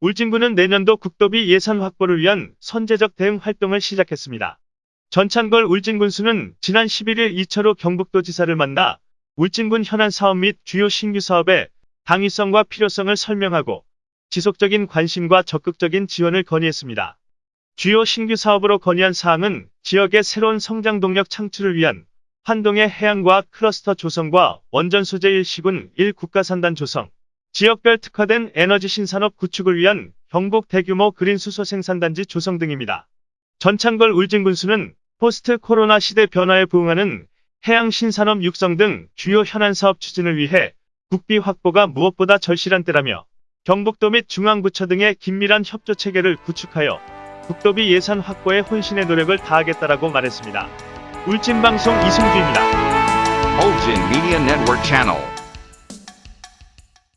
울진군은 내년도 국도비 예산 확보를 위한 선제적 대응 활동을 시작했습니다. 전창걸 울진군수는 지난 11일 이철호 경북도지사를 만나 울진군 현안 사업 및 주요 신규 사업의 당위성과 필요성을 설명하고 지속적인 관심과 적극적인 지원을 건의했습니다. 주요 신규 사업으로 건의한 사항은 지역의 새로운 성장 동력 창출을 위한 환동의 해양과학 클러스터 조성과 원전 소재 일시군 1국가산단 조성, 지역별 특화된 에너지 신산업 구축을 위한 경북 대규모 그린 수소 생산단지 조성 등입니다. 전찬걸 울진군수는 포스트 코로나 시대 변화에 부응하는 해양 신산업 육성 등 주요 현안 사업 추진을 위해 국비 확보가 무엇보다 절실한 때라며 경북도 및 중앙부처 등의 긴밀한 협조 체계를 구축하여 국도비 예산 확보에 혼신의 노력을 다하겠다라고 말했습니다. 울진방송 이승주입니다. Ulgin Media Network Channel.